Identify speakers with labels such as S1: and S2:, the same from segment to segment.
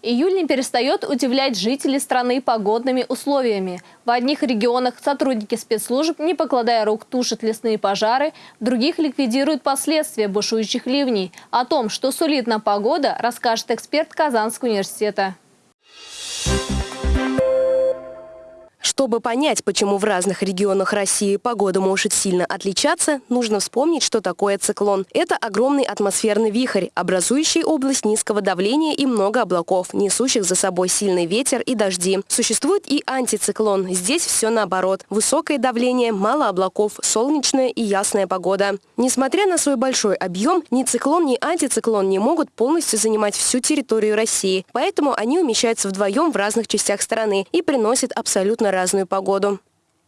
S1: Июль не перестает удивлять жителей страны погодными условиями. В одних регионах сотрудники спецслужб, не покладая рук, тушат лесные пожары, в других ликвидируют последствия бушующих ливней. О том, что сулит нам погода, расскажет эксперт Казанского университета.
S2: Чтобы понять, почему в разных регионах России погода может сильно отличаться, нужно вспомнить, что такое циклон. Это огромный атмосферный вихрь, образующий область низкого давления и много облаков, несущих за собой сильный ветер и дожди. Существует и антициклон. Здесь все наоборот. Высокое давление, мало облаков, солнечная и ясная погода. Несмотря на свой большой объем, ни циклон, ни антициклон не могут полностью занимать всю территорию России. Поэтому они умещаются вдвоем в разных частях страны и приносят абсолютно разные разную погоду.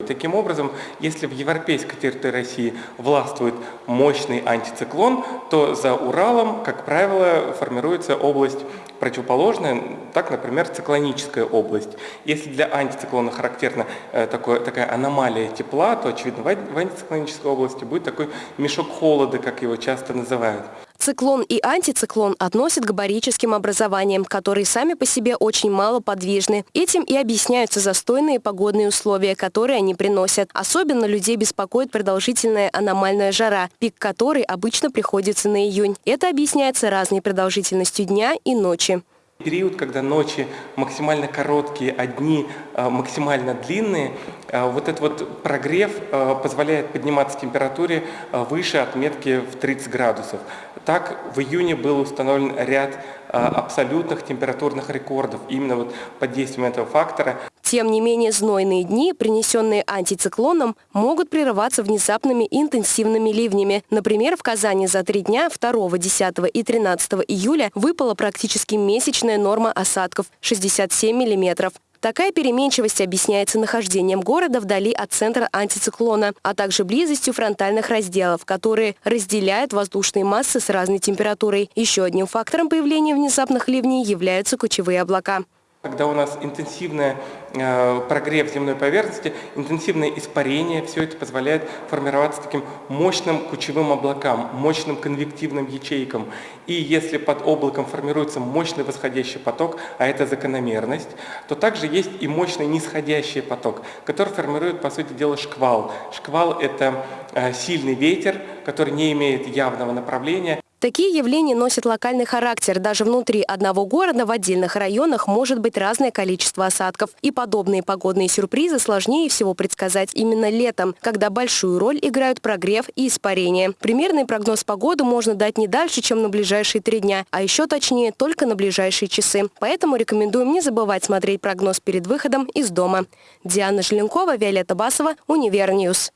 S3: Таким образом, если в европейской территории России властвует мощный антициклон, то за Уралом, как правило, формируется область противоположная, так, например, циклоническая область. Если для антициклона характерна э, такое, такая аномалия тепла, то, очевидно, в антициклонической области будет такой мешок холода, как его часто называют.
S2: Циклон и антициклон относят к барическим образованиям, которые сами по себе очень мало подвижны. Этим и объясняются застойные погодные условия, которые они приносят. Особенно людей беспокоит продолжительная аномальная жара, пик которой обычно приходится на июнь. Это объясняется разной продолжительностью дня и ночи.
S3: Период, когда ночи максимально короткие, а дни а, максимально длинные, а, вот этот вот прогрев а, позволяет подниматься температуре выше отметки в 30 градусов. Так, в июне был установлен ряд абсолютных температурных рекордов именно вот под действием этого фактора.
S2: Тем не менее, знойные дни, принесенные антициклоном, могут прерываться внезапными интенсивными ливнями. Например, в Казани за три дня 2, 10 и 13 июля выпала практически месячная норма осадков – 67 миллиметров. Такая переменчивость объясняется нахождением города вдали от центра антициклона, а также близостью фронтальных разделов, которые разделяют воздушные массы с разной температурой. Еще одним фактором появления внезапных ливней являются кучевые облака.
S3: Когда у нас интенсивный э, прогрев земной поверхности, интенсивное испарение, все это позволяет формироваться таким мощным кучевым облакам, мощным конвективным ячейкам. И если под облаком формируется мощный восходящий поток, а это закономерность, то также есть и мощный нисходящий поток, который формирует, по сути дела, шквал. Шквал – это э, сильный ветер, который не имеет явного направления,
S2: Такие явления носят локальный характер. Даже внутри одного города в отдельных районах может быть разное количество осадков. И подобные погодные сюрпризы сложнее всего предсказать именно летом, когда большую роль играют прогрев и испарение. Примерный прогноз погоды можно дать не дальше, чем на ближайшие три дня, а еще точнее только на ближайшие часы. Поэтому рекомендуем не забывать смотреть прогноз перед выходом из дома. Диана Желенкова, Виолетта Басова, Универньюз.